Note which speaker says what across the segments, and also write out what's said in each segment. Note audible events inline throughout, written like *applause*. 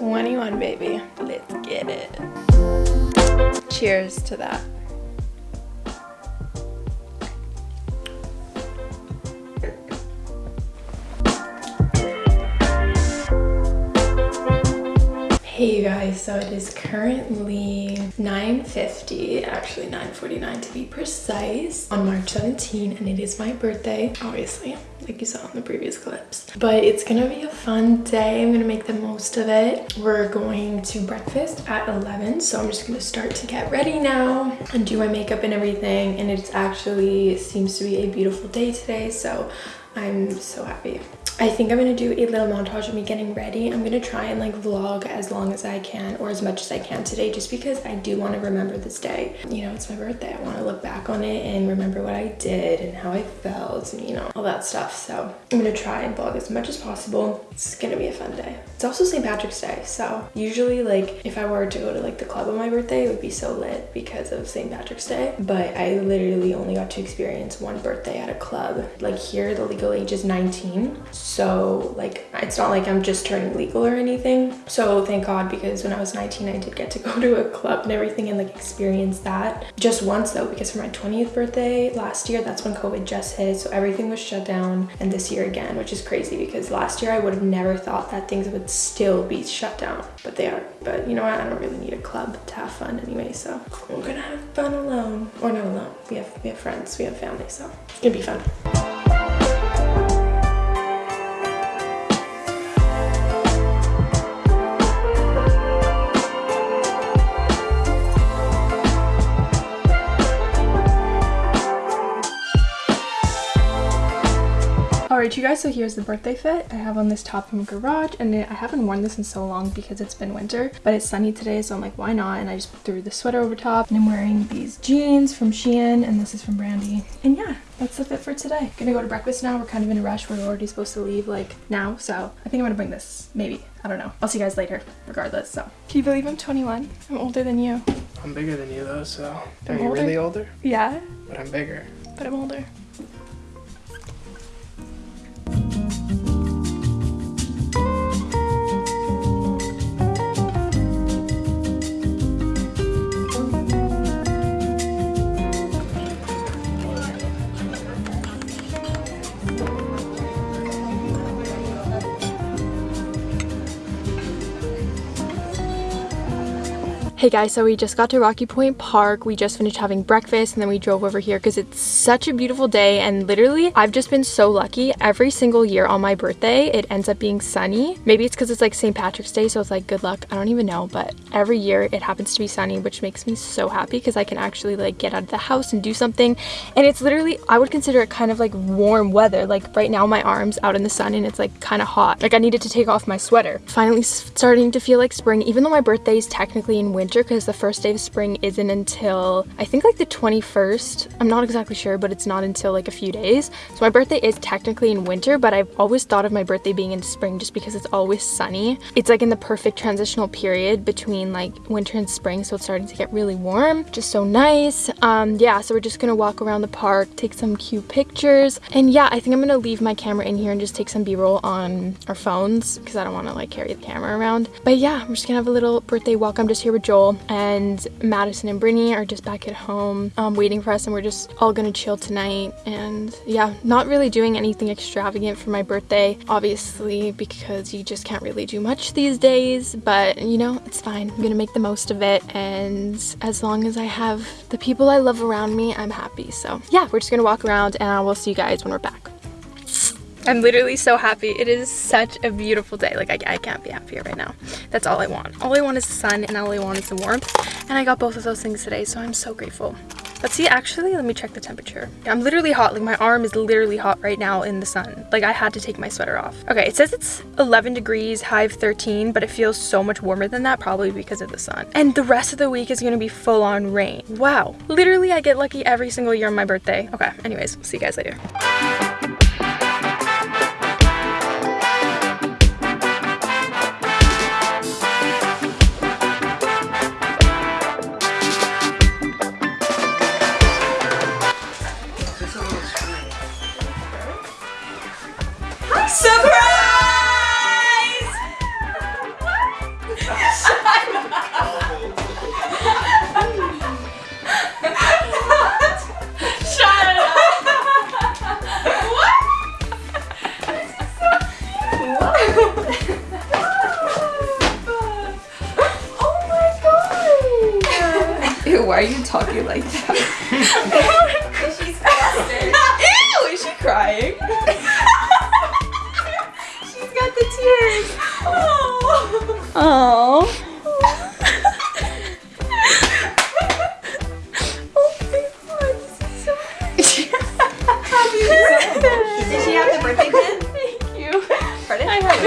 Speaker 1: 21, baby. Let's get it. Cheers to that. Hey you guys, so it is currently 9.50, actually 9.49 to be precise, on March 17 and it is my birthday, obviously, like you saw in the previous clips. But it's gonna be a fun day, I'm gonna make the most of it. We're going to breakfast at 11, so I'm just gonna start to get ready now and do my makeup and everything. And it actually seems to be a beautiful day today, so I'm so happy. I think I'm gonna do a little montage of me getting ready. I'm gonna try and like vlog as long as I can or as much as I can today just because I do want to remember this day. You know, it's my birthday. I want to look back on it and remember what I did and how I felt and you know, all that stuff. So I'm gonna try and vlog as much as possible. It's gonna be a fun day. It's also St. Patrick's Day. So usually like if I were to go to like the club on my birthday, it would be so lit because of St. Patrick's Day. But I literally only got to experience one birthday at a club. Like here, the legal age is 19 so like it's not like i'm just turning legal or anything. So thank god because when i was 19 i did get to *laughs* go to a club and everything and like experience that. Just once though because for my 20th birthday last year that's when covid just hit so everything was shut down and this year again which is crazy because last year i would have never thought that things would still be shut down but they are. But you know what? I don't really need a club to have fun anyway so we're gonna have fun alone. Or not alone. We have we have friends. We have family so it's gonna be fun Alright you guys, so here's the birthday fit. I have on this top from Garage and I haven't worn this in so long because it's been winter, but it's sunny today so I'm like why not and I just threw the sweater over top and I'm wearing these jeans from Shein and this is from Brandy. And yeah, that's the fit for today. Gonna go to breakfast now. We're kind of in a rush. We're already supposed to leave like now so I think I'm gonna bring this maybe. I don't know. I'll see you guys later regardless so. Can you believe I'm 21? I'm older than you.
Speaker 2: I'm bigger than you though so. Are you older. really older?
Speaker 1: Yeah.
Speaker 2: But I'm bigger.
Speaker 1: But I'm older. Hey guys, so we just got to Rocky Point Park. We just finished having breakfast and then we drove over here because it's such a beautiful day and literally I've just been so lucky. Every single year on my birthday, it ends up being sunny. Maybe it's because it's like St. Patrick's Day, so it's like good luck. I don't even know, but every year it happens to be sunny, which makes me so happy because I can actually like get out of the house and do something. And it's literally, I would consider it kind of like warm weather. Like right now my arm's out in the sun and it's like kind of hot. Like I needed to take off my sweater. Finally starting to feel like spring, even though my birthday is technically in winter because the first day of spring isn't until I think like the 21st. I'm not exactly sure, but it's not until like a few days. So my birthday is technically in winter, but I've always thought of my birthday being in spring just because it's always sunny. It's like in the perfect transitional period between like winter and spring, so it's starting to get really warm. Just so nice. Um, yeah, so we're just gonna walk around the park, take some cute pictures. And yeah, I think I'm gonna leave my camera in here and just take some b-roll on our phones because I don't wanna like carry the camera around. But yeah, we're just gonna have a little birthday walk. I'm just here with Joel And Madison and Brittany are just back at home um, waiting for us and we're just all gonna chill tonight. And yeah not really doing anything extravagant for my birthday obviously because you just can't really do much these days. But you know it's fine. I'm gonna make the most of it. And as long as I have the people I love around me I'm happy. So yeah we're just gonna walk around and I will see you guys when we're back I'm literally so happy. It is such a beautiful day. Like, I, I can't be happier right now. That's all I want. All I want is the sun and all I want is the warmth. And I got both of those things today, so I'm so grateful. Let's see, actually, let me check the temperature. I'm literally hot. Like, my arm is literally hot right now in the sun. Like, I had to take my sweater off. Okay, it says it's 11 degrees, high of 13, but it feels so much warmer than that, probably because of the sun. And the rest of the week is gonna be full on rain. Wow. Literally, I get lucky every single year on my birthday. Okay, anyways, see you guys later.
Speaker 3: Surprise!
Speaker 1: Shut up!
Speaker 3: what? This is so cute!
Speaker 1: oh my god!
Speaker 3: Ew,
Speaker 4: why are you talking like that? *laughs*
Speaker 3: She's
Speaker 4: Ew, is she crying?
Speaker 3: She's got the tears.
Speaker 4: Oh.
Speaker 3: Did she have the birthday pin?
Speaker 4: Thank you.
Speaker 3: Pardon?
Speaker 4: I have.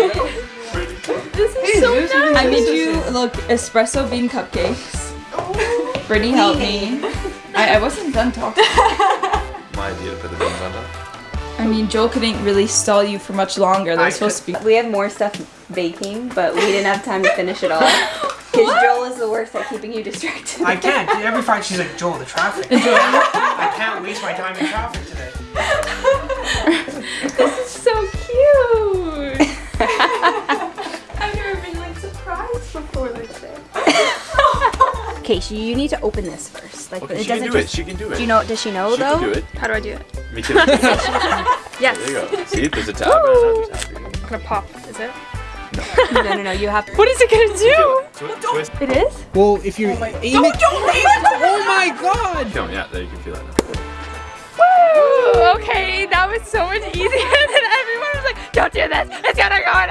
Speaker 1: This is so nice.
Speaker 4: I made you look espresso bean cupcakes. Oh. Brittany helped me. I, I wasn't done talking. *laughs*
Speaker 5: My idea to put the beans on top.
Speaker 4: I mean, Joel couldn't really stall you for much longer. There
Speaker 2: I
Speaker 4: was supposed to be.
Speaker 3: We have more stuff baking, but we didn't have time to finish it all. *laughs* Because Joel is the worst at keeping you distracted.
Speaker 2: I can't. *laughs* Every Friday she's like, Joel, the traffic. *laughs* I can't waste my time in traffic today.
Speaker 1: This is so cute. I've never been like surprised before like this.
Speaker 3: Okay, so you need to open this first. Like
Speaker 5: Okay,
Speaker 3: it
Speaker 5: she can
Speaker 3: doesn't
Speaker 5: do it. She can do it.
Speaker 3: Do you know? Does she know
Speaker 5: She
Speaker 3: though?
Speaker 5: can do it.
Speaker 1: How do I do it?
Speaker 5: Me too. *laughs* there
Speaker 1: Yes.
Speaker 5: you go. See, there's a tab and another tab.
Speaker 1: I'm gonna pop. Is it?
Speaker 3: No, no, no. You have to.
Speaker 1: What is it gonna do?
Speaker 5: Twi- twist.
Speaker 1: It is?
Speaker 2: Well, if you oh aim it. Don't *laughs* leave! Oh my god!
Speaker 5: Don't, yeah, there you can feel it now.
Speaker 1: Woo! Okay, that was so much easier *laughs* than everyone was like, don't do this, it's gonna go on.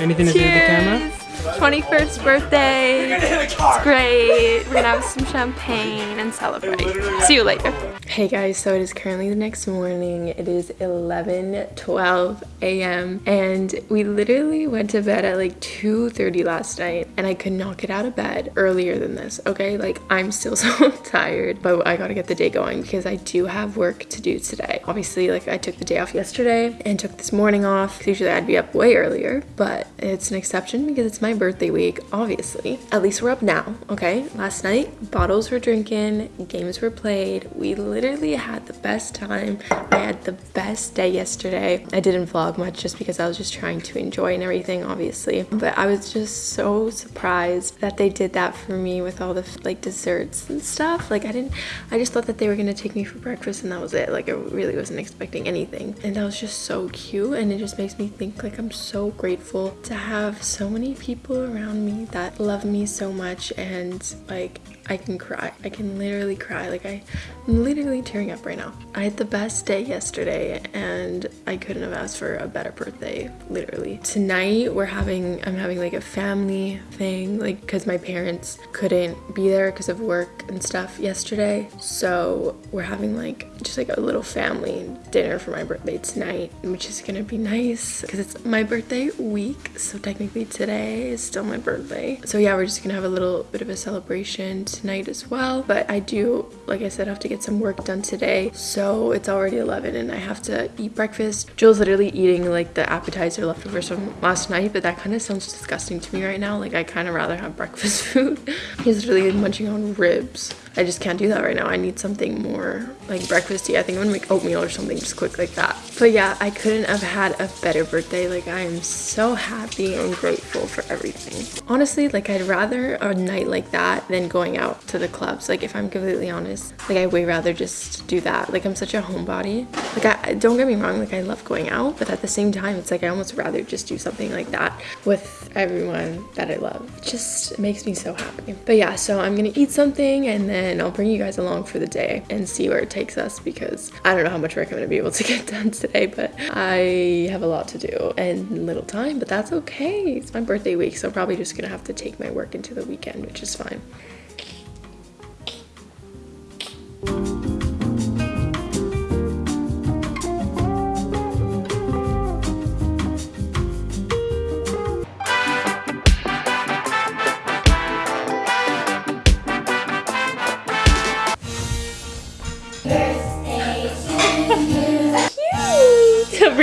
Speaker 2: Anything to do with the camera?
Speaker 1: Cheers! 21st birthday. It's great. We're gonna have some champagne and celebrate. See you later. Hey guys, so it is currently the next morning. It is 11 12 a.m. and we literally went to bed at like 2:30 last night and I could not get out of bed earlier than this. Okay, like I'm still *laughs* so tired, but I gotta get the day going because I do have work to do today. Obviously, like I took the day off yesterday and took this morning off. Usually I'd be up way earlier, but it's an exception because it's my birthday week, obviously. At least we're up now, okay? Last night, bottles were drinking, games were played. We literally had the best time. I had the best day yesterday. I didn't vlog much just because I was just trying to enjoy and everything, obviously. But I was just so surprised that they did that for me with all the like desserts and stuff. Like I didn't, I just thought that they were gonna take me for breakfast and that was it. Like I really wasn't expecting anything. And that was just so cute and it just makes me think like I'm so grateful to have so many people around me that love me so much and like I can cry. I can literally cry. Like I, I'm literally tearing up right now. I had the best day yesterday and I couldn't have asked for a better birthday, literally. Tonight we're having, I'm having like a family thing, like because my parents couldn't be there because of work and stuff yesterday. So we're having like just like a little family dinner for my birthday tonight, which is gonna be nice because it's my birthday week. So technically today is still my birthday. So yeah, we're just gonna have a little bit of a celebration tonight as well. But I do, like I said, have to get some work done today. So it's already 11 and I have to eat breakfast. Joel's literally eating like the appetizer leftovers from last night, but that kind of sounds disgusting to me right now. Like I kind of rather have breakfast *laughs* food. He's literally munching on ribs. I just can't do that right now. I need something more like breakfasty. I think I'm gonna make oatmeal or something just quick like that. But yeah, I couldn't have had a better birthday. Like I am so happy and grateful for everything. Honestly, like I'd rather a night like that than going out to the clubs. Like if I'm completely honest, like I way rather just do that. Like I'm such a homebody. Like I don't get me wrong, like I love going out, but at the same time, it's like I almost rather just do something like that with everyone that I love. It just makes me so happy. But yeah, so I'm gonna eat something and then I'll bring you guys along for the day and see where it takes us because I don't know how much work I'm gonna be able to *laughs* get done today, but I have a lot to do and little time, but that's okay. It's my birthday week, so I'm probably just gonna have to take my work into the weekend, which is fine.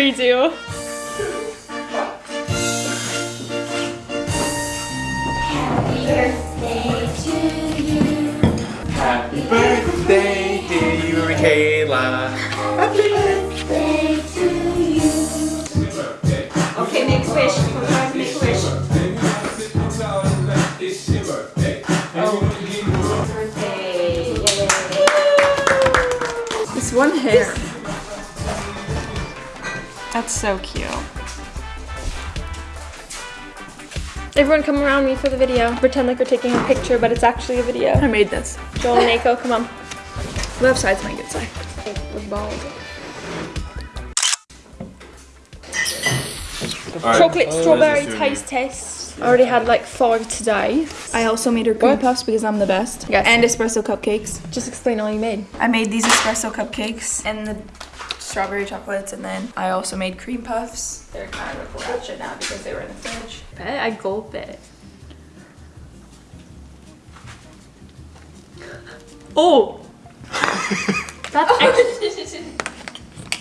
Speaker 1: Redo.
Speaker 5: Happy birthday, dear you, Michaela.
Speaker 3: Okay, make a wish. Come on, make a wish. Birthday. Yay.
Speaker 4: This one hair. That's so cute.
Speaker 1: Everyone come around me for the video. Pretend like we're taking a picture, but it's actually a video.
Speaker 4: I made this.
Speaker 1: Joel and Aiko, come on. *laughs*
Speaker 4: Left side's my good side.
Speaker 1: With balls.
Speaker 5: Alright,
Speaker 1: Chocolate oh,
Speaker 5: what is
Speaker 1: strawberry taste test. I already had like four today.
Speaker 4: I also made her cream puffs because I'm the best.
Speaker 1: Yes.
Speaker 4: And espresso cupcakes.
Speaker 1: Just explain all you made.
Speaker 4: I made these espresso cupcakes and the strawberry chocolates, and then I also made cream puffs. They're kind of ratchet now because they were in the fridge.
Speaker 1: Bet I gulp it. Oh! *laughs* That's *laughs* extra,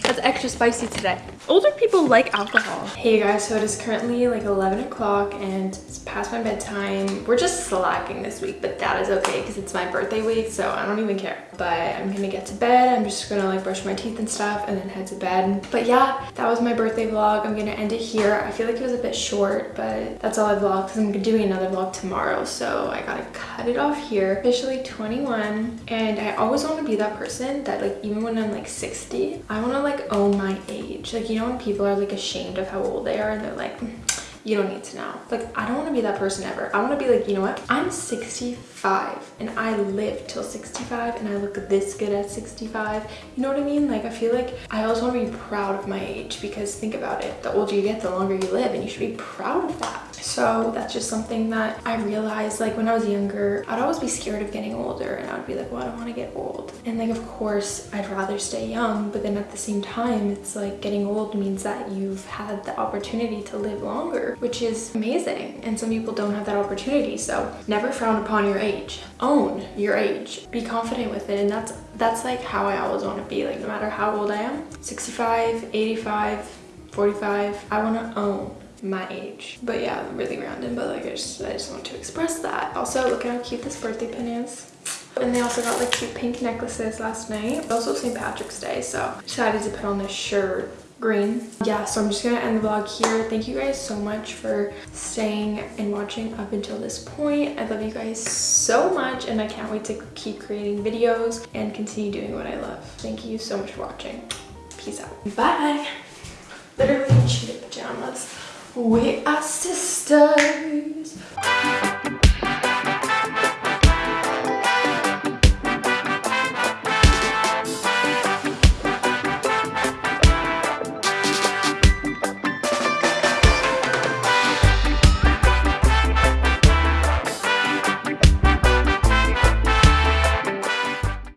Speaker 1: that's extra spicy today. Older people like alcohol. Hey guys, so it is currently like 11 o'clock and it's past my bedtime. We're just slacking this week, but that is okay because it's my birthday week, so I don't even care. But I'm gonna get to bed. I'm just gonna like brush my teeth and stuff and then head to bed. But yeah, that was my birthday vlog. I'm gonna end it here. I feel like it was a bit short, but that's all I vlogged because I'm doing another vlog tomorrow, so I gotta cut it off here. Officially 21, and I always want to be that person that like even when I'm like 60, I want to like own my age. Like you know when people are like ashamed of how old they are and they're like, "Mm, you don't need to know. Like I don't want to be that person ever. I want to be like, you know what? I'm 65 and I live till 65 and I look this good at 65. You know what I mean? Like I feel like I always want to be proud of my age because think about it. The older you get, the longer you live and you should be proud of that. So that's just something that I realized like when I was younger, I'd always be scared of getting older and I would be like, well, I don't want to get old. And like, of course, I'd rather stay young, but then at the same time, it's like getting old means that you've had the opportunity to live longer, which is amazing. And some people don't have that opportunity. So never frown upon your age. Own your age. Be confident with it. And that's that's like how I always want to be. Like no matter how old I am, 65, 85, 45, I want to own my age. But yeah, really random, but like I just, I just want to express that. Also, look at how cute this birthday pin is. And they also got like cute pink necklaces last night. Also St. Patrick's Day, so decided to put on this shirt green. Yeah so i'm just gonna end the vlog here. Thank you guys so much for staying and watching up until this point. I love you guys so much and i can't wait to keep creating videos and continue doing what i love. Thank you so much for watching. Peace out. Bye. Literally cheetah pajamas. We are sisters